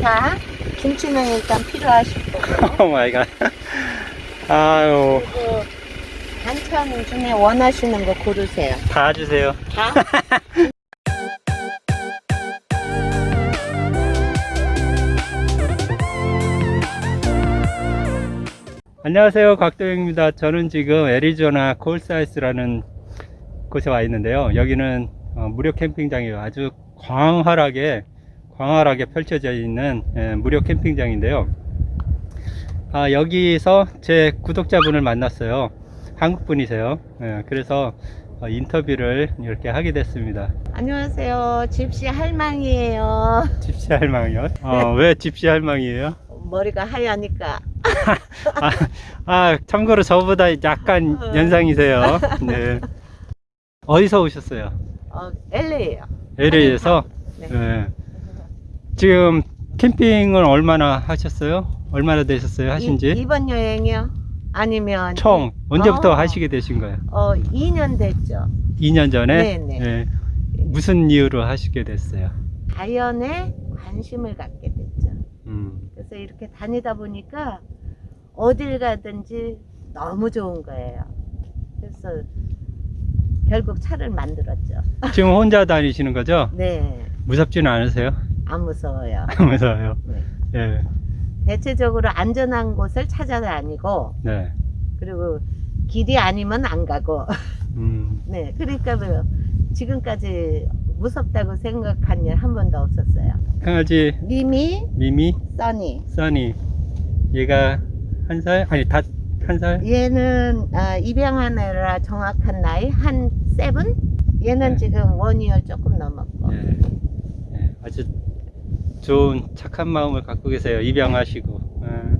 자, 김치는 일단 필요하실 거고. Oh my god. 아유, 그리고 반찬 중에 원하시는 거 고르세요. 다 주세요. 다? 안녕하세요. 곽도영입니다. 저는 지금 애리조나 콜사이스라는 곳에 와 있는데요. 여기는 어, 무료 캠핑장이에요. 아주 광활하게, 광활하게 펼쳐져 있는 예, 무료 캠핑장인데요. 아, 여기서 제 구독자분을 만났어요. 한국 분이세요. 예, 그래서 어, 인터뷰를 이렇게 하게 됐습니다. 안녕하세요. 집시 할망이에요. 집시 할망이요? 어, 왜 집시 할망이에요? 머리가 하얘니까. 아, 아, 참고로 저보다 약간 어. 연상이세요. 네. 어디서 오셨어요? 어, LA예요. LA에서? 네. 네. 지금 캠핑을 얼마나 하셨어요? 얼마나 되셨어요? 하신지? 이, 번 여행이요? 아니면 총 언제부터 어. 하시게 되신 거예요? 어, 2년 됐죠. 2년 전에? 네네. 네. 무슨 이유로 하시게 됐어요? 자연에 관심을 갖게 됐죠. 음. 그래서 이렇게 다니다 보니까 어딜 가든지 너무 좋은 거예요. 그래서 결국 차를 만들었죠. 지금 혼자 다니시는 거죠? 네, 무섭지는 않으세요? 안 무서워요. 무서워요. 네. 예. 대체적으로 안전한 곳을 찾아다니고 네. 그리고 길이 아니면 안 가고 음. 네 그러니까 뭐 지금까지 무섭다고 생각한 일 한 번도 없었어요. 강아지 미미, 미미, 써니 써니. 얘가 한 살? 아니, 다 한 살? 얘는 아, 입양한 애라 정확한 나이 한 seven? 얘는 네. 지금 one year 조금 넘었고 예. 예, 아주 좋은 착한 마음을 갖고 계세요. 입양하시고. 예.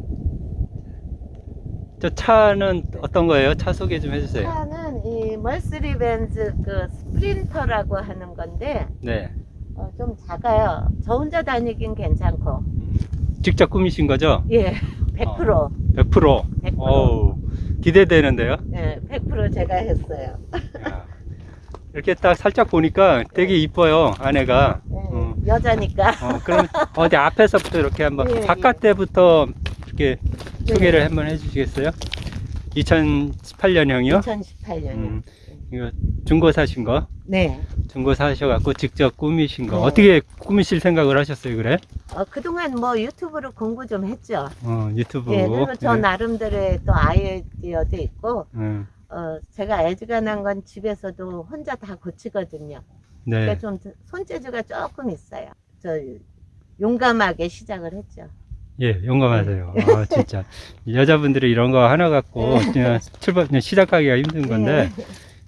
저 차는 어떤 거예요? 차 소개 좀 해주세요. 차는 이 Mercedes-Benz 그 Sprinter라고 하는 건데 네. 어, 좀 작아요. 저 혼자 다니긴 괜찮고 음, 직접 꾸미신 거죠? 예, 100% 100%. 100%. 어우, 기대되는데요. 예, 100% 제가 했어요. 야, 이렇게 딱 살짝 보니까 되게 이뻐요, 아내가. 예, 음. 여자니까 어, 그럼 어디 앞에서부터 이렇게 한번 예, 바깥에부터 이렇게 네. 소개를 한번 해주시겠어요? 2018년형이요? 2018년. 음, 이거 중고 사신 거? 네. 중고 사셔갖고 직접 꾸미신 거. 네. 어떻게 꾸미실 생각을 하셨어요, 그래? 어, 그동안 뭐 유튜브로 공부 좀 했죠. 어, 유튜브. 예, 그리고 저 예. 나름대로의 또 아이디어도 있고, 음, 어, 제가 애지간한 건 집에서도 혼자 다 고치거든요. 네. 그러니까 좀 손재주가 조금 있어요. 저 용감하게 시작을 했죠. 예, 용감하세요. 아, 진짜. 여자분들이 이런 거 하나 갖고 그냥 출발, 그냥 시작하기가 힘든 건데, 네.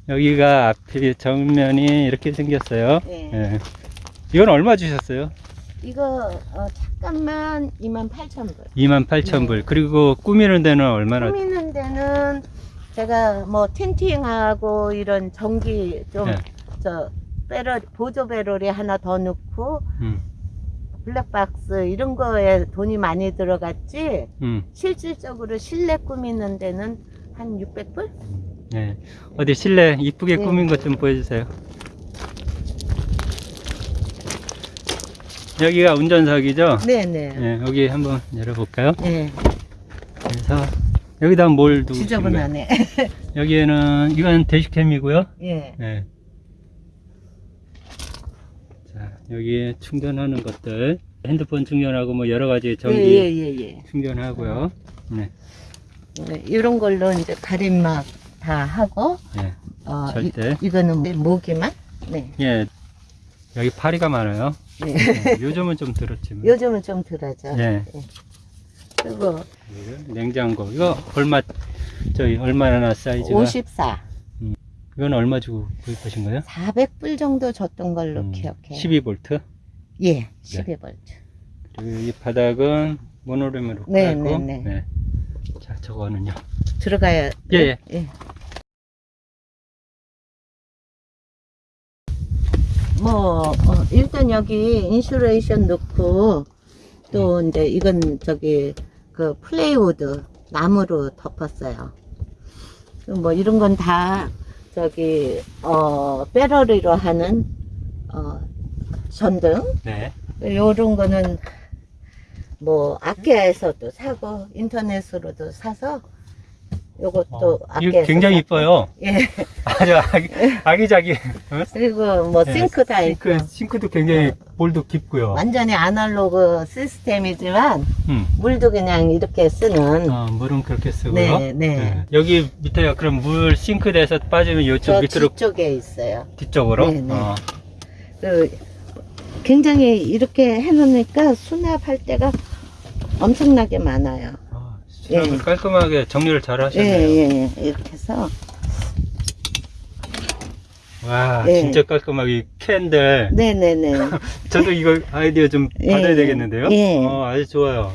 여기가 앞이 정면이 이렇게 생겼어요. 네. 예. 이건 얼마 주셨어요? 이거 어, 잠깐만 28,000불. 28,000불. 네. 그리고 꾸미는 데는 얼마나? 꾸미는 데는 제가 뭐 틴팅하고 이런 전기 좀 네. 저 배럴 보조 배럴이 하나 더 넣고 음, 블랙박스 이런 거에 돈이 많이 들어갔지 음, 실질적으로 실내 꾸미는 데는 한 600불? 예. 어디 실내 이쁘게 네. 꾸민 것 좀 보여주세요. 여기가 운전석이죠? 네네. 예, 여기 한번 열어볼까요? 네. 그래서 여기다 뭘 두고? 지저분하네. 여기에는 이건 대시캠이고요. 예. 예. 자, 여기에 충전하는 것들 핸드폰 충전하고 뭐 여러 가지 전기 예 예예. 예, 예. 충전하고요. 네, 네, 이런 걸로 이제 가림막 다 하고 예, 어, 절대. 이, 이거는 모기만. 네. 예. 여기 파리가 많아요. 네. 예, 요즘은 좀 들었지만. 요즘은 좀 덜하죠. 예. 그리고 이거 냉장고 이거 얼마 저희 얼마나 사이즈가 54, 이건 얼마 주고 구입하신 거예요? 400불 정도 줬던 걸로 음, 기억해요. 12V 예, 12V. 그리고 이 바닥은 모노륨으로 네, 깔고 네, 네. 네. 자 저거는요 들어가야. 예, 예. 예. 뭐 어, 일단 여기 insulation 넣고 또 음. 이제 이건 저기 그 plywood 나무로 덮었어요. 뭐 이런 건 다 저기 어 배터리로 하는 어 전등 네. 요런 거는 뭐 아케아에서도 사고 인터넷으로도 사서 요것도 어, 이거 굉장히. 이뻐요. 예. 아주 아기, 아기자기. 어? 그리고 뭐 네, 싱크 다 있고 싱크, 싱크도 굉장히 볼도 깊고요. 완전히 아날로그 시스템이지만 음. 물도 그냥 이렇게 쓰는 어, 물은 그렇게 쓰고요. 네, 네. 여기 밑에 그럼 물 싱크대에서 빠지면 이쪽 저 밑으로 뒤쪽에 있어요. 뒤쪽으로. 네, 네. 어. 그 굉장히 이렇게 해놓으니까 수납할 때가 엄청나게 많아요. 아, 수납을 예. 깔끔하게 정리를 잘 예, 하셨네요. 예, 예. 이렇게 해서. 와, 예. 진짜 깔끔하게 이 캔들. 네네네. 저도 이거 아이디어 좀 예, 받아야 예. 되겠는데요? 예. 어, 아주 좋아요.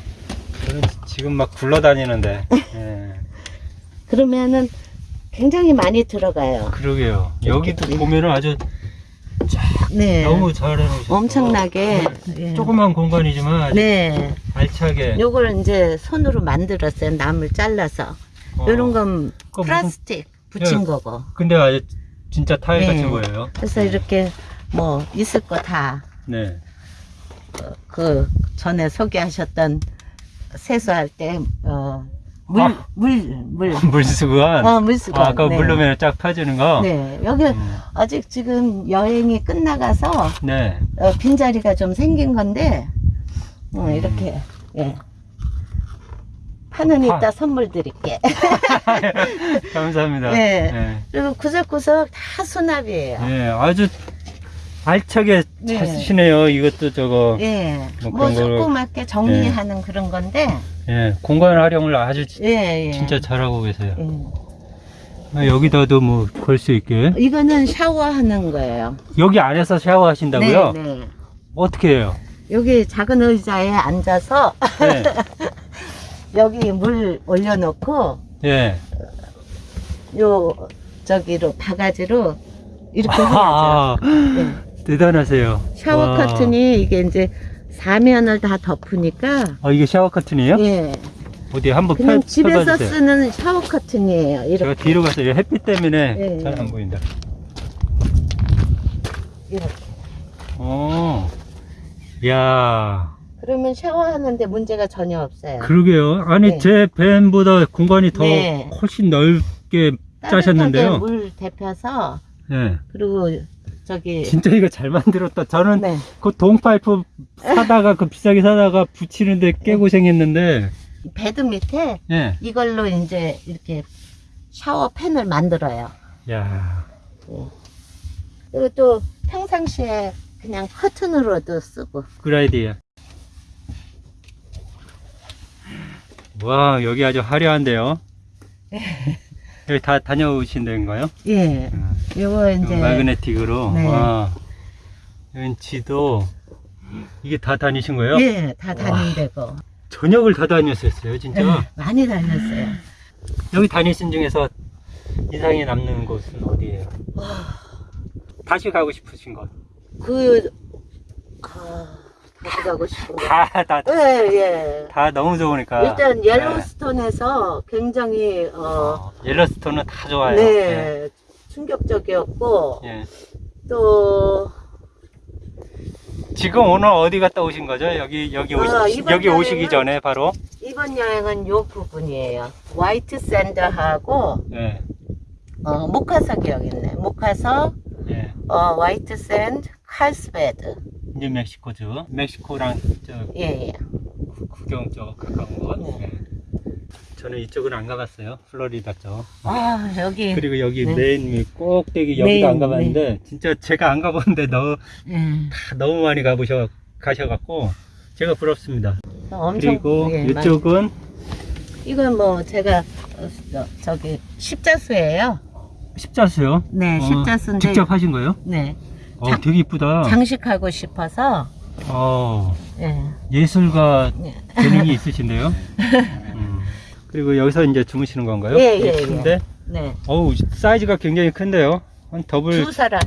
저는 지금 막 굴러다니는데. 예. 그러면은 굉장히 많이 들어가요. 그러게요. 여기도 예. 보면은 아주 네. 너무 잘 해놓으셨어. 엄청나게. 예. 조그만 공간이지만 네. 알차게. 요걸 이제 손으로 만들었어요. 나물 잘라서. 어, 요런 건 그거 무슨- 플라스틱 붙인 예. 거고. 근데 아주 진짜 타일 네. 보여요. 그래서 이렇게 뭐 있을 거다 네. 그 전에 소개하셨던 세수할 때, 어, 물, 아. 물, 물. 물수건. 어, 물수건. 아, 아까 네. 물 넣으면 쫙 펴지는 거. 네. 여기 음, 아직 지금 여행이 끝나가서 네. 어, 빈자리가 좀 생긴 건데, 어, 음. 이렇게, 예. 파는 아. 이따 선물 드릴게. 감사합니다. 네. 네. 그리고 구석구석 다 수납이에요. 네, 아주 알차게 네. 잘 쓰시네요. 이것도 저거. 예. 뭐뭐 조그맣게 정리하는 그런 건데, 예, 공간 활용을 아주 지- 예, 예. 진짜 잘하고 계세요. 예. 아, 여기다도 뭐 걸 수 있게. 이거는 샤워하는 거예요. 여기 안에서 샤워하신다고요? 네, 네. 어떻게 해요? 여기 작은 의자에 앉아서 네. 여기 물 올려놓고 예. 요 저기로 바가지로 이렇게 해야죠. 아, 네. 대단하세요. 샤워 와. 커튼이 이게 이제 사면을 다 덮으니까 아, 이게 샤워 커튼이에요? 예. 어디 한번 그냥 펴, 집에서 펴봐주세요. 쓰는 샤워 커튼이에요. 제가 이렇게 뒤로 갔어요. 햇빛 때문에 예, 잘 예. 안 보인다. 이렇게. 어. 야 그러면 샤워하는데 문제가 전혀 없어요. 그러게요. 아니, 네. 제 밴보다 공간이 더 네. 훨씬 넓게 짜셨는데요. 물 데펴서 예. 그리고 저기 진짜 이거 잘 만들었다. 저는 네. 그 동파이프 사다가 그 비싸게 사다가 붙이는데 개고생했는데 bed 밑에 예. 이걸로 이제 이렇게 샤워 pan을 만들어요. 야. 그리고 또 평상시에 그냥 커튼으로도 쓰고. 그 아이디어. 와, 여기 아주 화려한데요. 여기 다 다녀오신 데인가요? 예. 음, 요거 이제 마그네틱으로. 네. 와. 왠지도 이게 다 다니신 거예요? 예, 다 다닌대고. 저녁을 다 다녔었어요, 진짜. 예, 많이 다녔어요. 여기 다니신 중에서 인상에 남는 곳은 어디예요? 다시 가고 싶으신 곳? 그 아, 다시 가고 싶은 거. 다, 다, 예, 예. 다 너무 좋으니까. 일단 네. 옐로스톤에서 굉장히 어, 어, 옐로스톤은 다 좋아요. 네, 충격적이었고 예. 또 지금 오늘 어디 갔다 오신 거죠? 여기 여기 오시, 아, 이번 여기 오시기 전에 바로 이번 여행은 요 부분이에요. 화이트 샌드하고 예. 어, 목화석이 여기 있네. 목화석, 예. 어, 화이트 샌드, 칼스베드. 뉴 멕시코주. 멕시코랑 저 예, 예. 국경 쪽 가까운 곳. 네. 예. 저는 이쪽은 안 가봤어요. 플로리다 쪽. 아, 여기. 그리고 여기 네. 메인 위 꼭대기 여기도 메인, 안 가봤는데 진짜 제가 안 가봤는데 너무 예. 다 너무 많이 가보셔 가셔갖고 제가 부럽습니다. 엄청. 그리고 예, 많이- 이쪽은 이건 뭐 제가 어, 저, 저기 십자수예요. 십자수요. 네, 어, 십자수인데. 직접 하신 거예요? 네. 어, 자- 되게 이쁘다. 장식하고 싶어서. 어, 예. 예술가 예. 재능이 있으신데요. 음. 그리고 여기서 이제 주무시는 건가요? 예, 예, 큰데, 네. 어우 사이즈가 굉장히 큰데요. 한 더블 두 사람.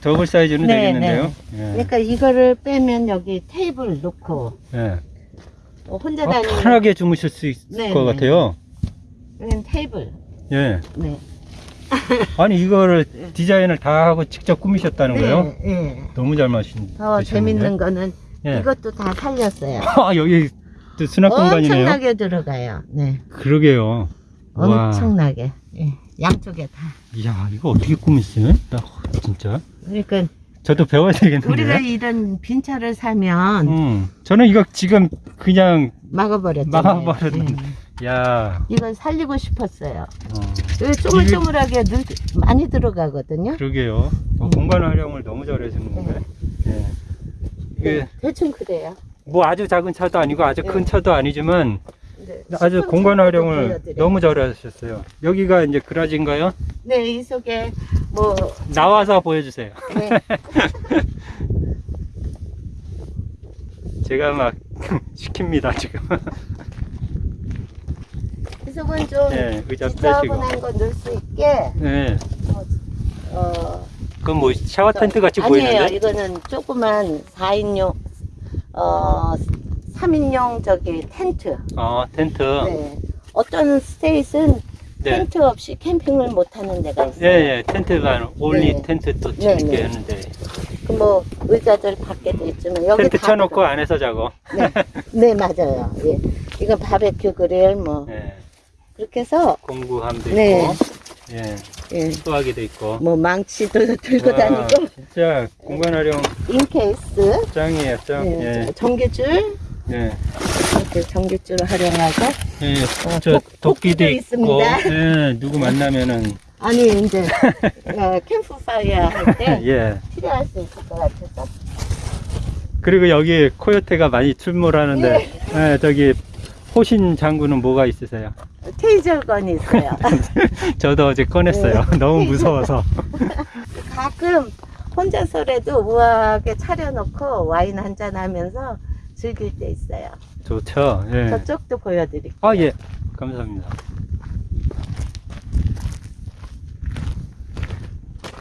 더블 사이즈는 네, 되겠는데요. 예. 그러니까 이거를 빼면 여기 테이블 놓고 예. 어, 혼자 아, 다니는 편하게 주무실 수 있을 네, 것 네. 같아요. 테이블. 예. 네. 아니 이거를 디자인을 다 하고 직접 꾸미셨다는 거예요? 네, 네. 너무 잘 마신. 더 재밌는 거는 예. 이것도 다 살렸어요. 아 여기 또 수납 공간이네요. 엄청나게 들어가요. 네. 그러게요. 와. 엄청나게. 예. 양쪽에 다. 이야, 이거 어떻게 꾸몄어요? 나 진짜. 그러니까 저도 배워야 되겠는데. 우리가 이런 빈 차를 사면 음, 저는 이거 지금 그냥 막아버렸잖아요. 막아버렸는데. 예. 야, 이건 살리고 싶었어요. 어, 쪼물쪼물하게 늘 많이 들어가거든요. 그러게요. 어, 음. 공간 활용을 너무 잘해주는데. 예. 이게 네, 대충 그래요. 뭐 아주 작은 차도 아니고 아주 큰 네. 차도 아니지만 네, 아주 공간 활용을 보여드려요. 너무 잘하셨어요. 여기가 이제 그라지인가요? 네, 이 속에 뭐 나와서 보여주세요. 네, 제가 막 시킵니다 지금. 이 속은 좀 네, 의자. 지저분한 거 넣을 수 있게 네, 어 그건 뭐 샤워 텐트 같이 아니에요. 보이는데? 이거는 조그만 4인용 어 3인용 저기 텐트. 아 텐트. 네. 어떤 state는 네. 텐트 없이 캠핑을 못 하는 데가 있어요. 예, 예, 텐트가 올리 네. 텐트 또 네, 재밌게 네. 하는데 그 뭐 의자들 밖에도 있지만 여기 텐트 다 쳐놓고 들어- 안에서 자고. 네, 네 맞아요. 예. 이건 바베큐 그릴 뭐 예, 그렇게 해서 공구함도 네. 있고, 예, 예. 수화기도 있고. 뭐 망치도 들고 와, 다니고 진짜 공간 활용 인케이스 짱이에요, 짱. 예. 예, 전기줄 예, 이렇게 전기줄을 활용하고 예. 어, 저 도- 도끼도 있고. 예, 누구 만나면은 아니 이제 어, 캠프파이어 할 때 예. 필요할 수 있을 것 같아서 그리고 여기 코요테가 많이 출몰하는데, 예, 저기 호신 장구는 뭐가 있으세요? 테이저건이 있어요. 저도 어제 꺼냈어요. 네. 너무 무서워서. 가끔 혼자서라도 우아하게 차려놓고 와인 한잔 하면서 즐길 때 있어요. 좋죠. 예. 저쪽도 보여드릴게요. 아, 예. 감사합니다.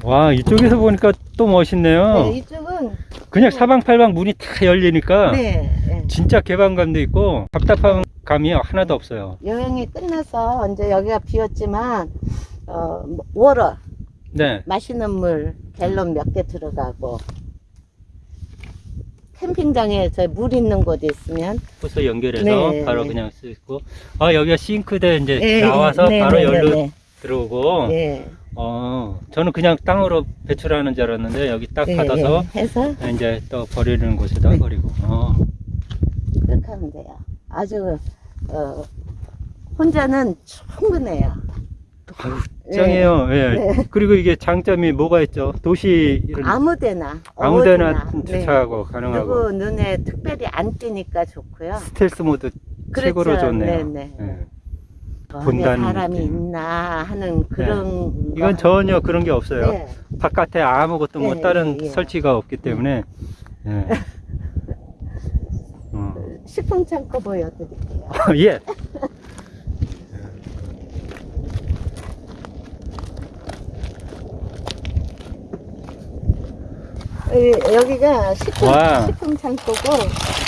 와, 이쪽에서 보니까 또 멋있네요. 네, 이쪽은 그냥 사방팔방 문이 다 열리니까 네, 네. 진짜 개방감도 있고 답답한 감이 하나도 없어요. 여행이 끝나서 이제 여기가 비었지만 어, 뭐, 워러 네. 마시는 물 갤런 몇 개 들어가고 캠핑장에 저 물 있는 곳 있으면 호스 연결해서 네, 바로 네. 그냥 쓰고. 아, 여기가 싱크대 이제 네, 나와서 네, 바로 네, 열로 네, 들어오고. 네. 어, 저는 그냥 땅으로 배출하는 줄 알았는데 여기 딱 네, 받아서 네. 해서 이제 또 버리는 곳에다 네. 버리고. 어. 그렇게 하면 돼요. 아주 어, 혼자는 충분해요. 짱이에요. 예. 네. 그리고 이게 장점이 뭐가 있죠? 도시 이런 아무데나 아무데나. 네. 주차하고 가능하고 누구 눈에 특별히 안 띄니까 좋고요. 스텔스 모드 최고로 그렇죠. 좋네요. 네네. 예. 안에 본다는 사람이 느낌. 있나 하는 그런 이건 거 전혀 그런 게 없어요. 네. 바깥에 아무것도 뭐 예, 다른 예, 예. 설치가 없기 때문에. 예. 음. 식품 창고 보여드릴게요. 예. 여- 여기가 식품, 와. 식품 창고고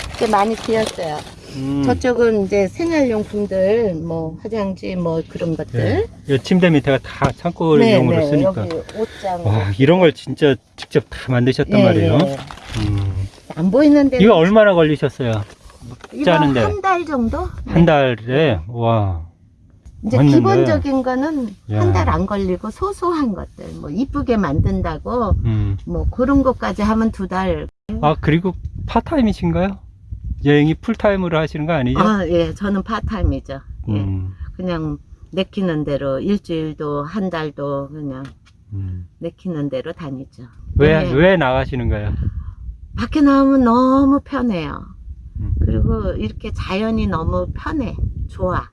이렇게 많이 비었어요. 음. 저쪽은 이제 생활용품들, 뭐 화장지, 뭐 그런 것들. 예. 이 침대 밑에가 다 창고용으로 네, 쓰니까. 여기 옷장. 와, 이런 걸 진짜 직접 다 만드셨단 예, 말이에요. 예. 음. 안 보이는데. 이거 얼마나 걸리셨어요? 짜는데. 한 달 정도? 한 달에? 와. 이제 맞는데. 기본적인 거는 야. 한달 안 걸리고 소소한 것들, 뭐 이쁘게 만든다고 음. 뭐 그런 것까지 하면 두 달. 아, 그리고 파트타임이신가요? 여행이 풀타임으로 하시는 거 아니죠? 아, 예, 저는 파트타임이죠. 예. 음. 그냥 내키는 대로 일주일도 한 달도 그냥 음. 내키는 대로 다니죠. 왜, 네. 왜 나가시는가요? 밖에 나오면 너무 편해요. 음. 그리고 이렇게 자연이 너무 편해. 좋아.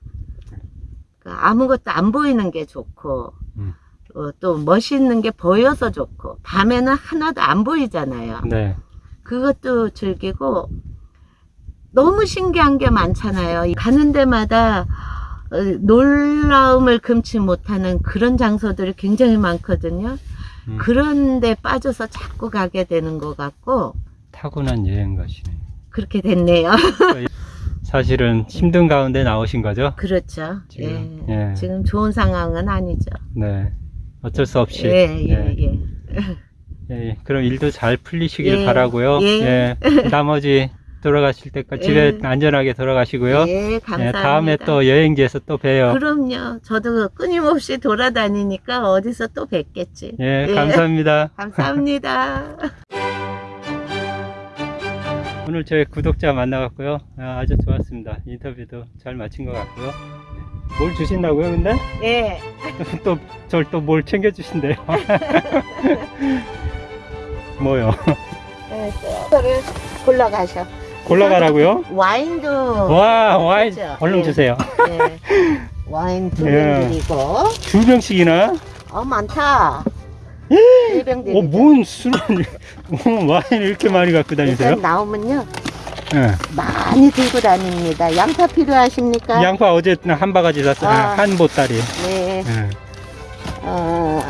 그러니까 아무것도 안 보이는 게 좋고, 음. 어, 또 멋있는 게 보여서 좋고, 밤에는 하나도 안 보이잖아요. 네. 그것도 즐기고, 너무 신기한 게 많잖아요. 가는 데마다 어, 놀라움을 금치 못하는 그런 장소들이 굉장히 많거든요. 음. 그런데 빠져서 자꾸 가게 되는 것 같고, 타고난 여행 가시네. 그렇게 됐네요. 사실은 힘든 가운데 나오신 거죠? 그렇죠. 지금, 예. 예. 지금 좋은 상황은 아니죠. 네. 어쩔 수 없이. 예, 예, 예. 예. 예, 그럼 일도 잘 풀리시길 예, 바라고요. 예. 예. 나머지 돌아가실 때까지 집에 예. 안전하게 돌아가시고요. 예, 예, 감사합니다. 다음에 또 여행지에서 또 봬요. 그럼요. 저도 끊임없이 돌아다니니까 어디서 또 뵙겠지. 예, 예. 감사합니다. 감사합니다. 오늘 저희 구독자 만나갔고요. 아, 아주 좋았습니다. 인터뷰도 잘 마친 것 같고요. 네. 뭘 주신다고요, 근데? 예. 또, 절 또 뭘 챙겨주신대요. 뭐요? 네, 그거를 골라가셔. 골라가라고요? 와인도 와, 와인, 그렇죠. 얼른 예. 주세요. 예. 와인 두 병 예. 드리고 두 병씩이나? 어 많다. 어, 뭔 술을, 뭐 와인 이렇게 많이 갖고 다니세요? 일단 나오면요 예. 많이 들고 다닙니다. 양파 필요하십니까? 양파 어제 한 바가지 샀어요. 아. 한 보따리. 네. 예. 어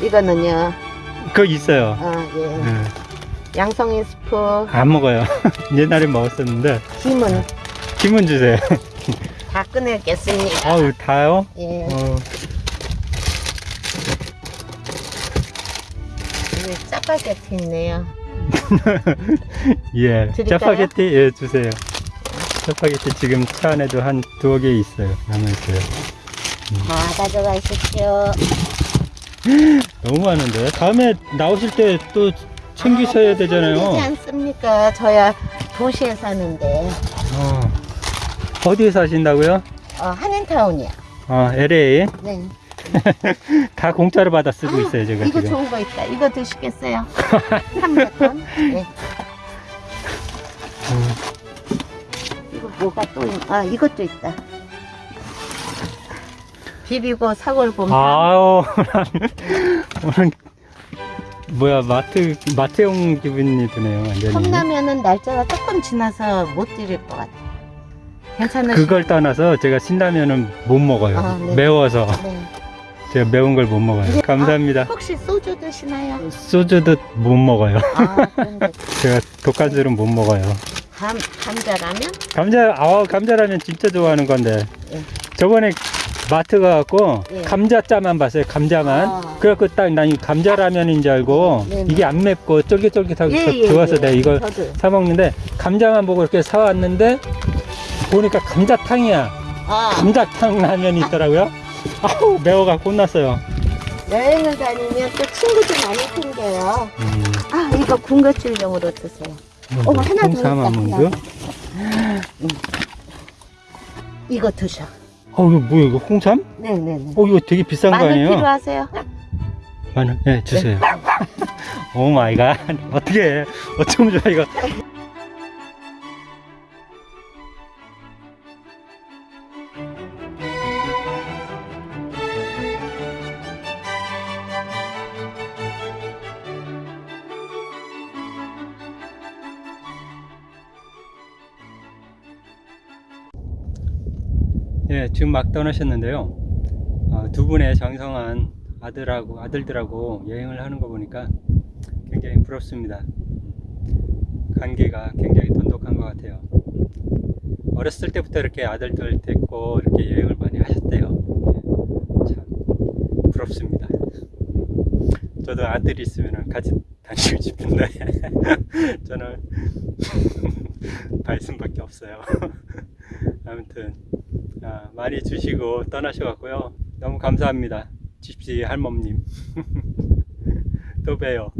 이거는요. 그거 있어요. 어, 예. 예. 양송이 스프 안 먹어요. 옛날에 먹었었는데. 김은 김은 주세요. 다 꺼내겠습니다. 아우, 다요? 예. 어, 짜파게티 있네요. 예. 드릴까요? 짜파게티, 예, 주세요. 짜파게티 지금 차 안에도 한 두어 개 있어요. 남아 있어요. 다 가져가십시오. 너무 많은데. 다음에 나오실 때 또 챙기셔야 아, 되지 되잖아요. 않습니까? 저야 도시에 사는데 어. 어디에 사신다고요? 어, 한인타운이야. 어, LA. 네. 다 공짜로 받아 쓰고 아, 있어요, 제가 이거 지금. 좋은 거 있다. 이거 드시겠어요? 300원. 네. 음. 이거 뭐가 또 있... 아 이것도 있다. 비비고 사골곰탕. 아우, 오늘, 뭐야, 마트, 마트용 기분이 드네요, 완전히. 컵라면은 날짜가 조금 지나서 못 드릴 것 같아. 괜찮으시? 그걸 떠나서 제가 신라면은 못 먹어요. 아, 네. 매워서. 네. 제가 매운 걸 못 먹어요. 이게- 감사합니다. 혹시 소주 드시나요? 소주도 못 먹어요. 아 제가 술은 못 먹어요. 감 감자라면? 감자, 아 감자라면 진짜 좋아하는 건데. 예. 저번에 마트 가갖고 예. 감자짜만 봤어요. 감자만. 아. 그래갖고 딱 난 감자라면인 줄 알고 네, 네. 이게 안 맵고 쫄깃쫄깃하고 예, 예, 좋아서 예. 내가 이걸 저도. 사 먹는데 감자만 보고 이렇게 사왔는데 보니까 감자탕이야. 아 감자탕 라면이 있더라고요. 아우 매워갖고 혼났어요. 여행을 다니면 또 친구들 많이 생겨요. 음, 아 이거 군것질용으로 드세요. 어머, 하나 더 홍삼 있다, 아몬드. 이거 드셔. 어 이거 뭐야 이거 홍삼? 네네네. 어 이거 되게 비싼 거 마늘 아니에요? 필요하세요? 마늘 네 주세요. oh my God 어떻게 해? 어쩜 좋아 이거. 예, 지금 막 떠나셨는데요. 어, 두 분의 장성한 아들하고 아들들하고 여행을 하는 거 보니까 굉장히 부럽습니다. 관계가 굉장히 돈독한 것 같아요. 어렸을 때부터 이렇게 아들들 데리고 이렇게 여행을 많이 하셨대요. 예, 참 부럽습니다. 저도 아들이 있으면 같이 다니고 싶은데 저는 발숨밖에 없어요. 아무튼 아, 많이 주시고 떠나셔갖고요. 너무 감사합니다. 집시 할멈님. 또 봬요.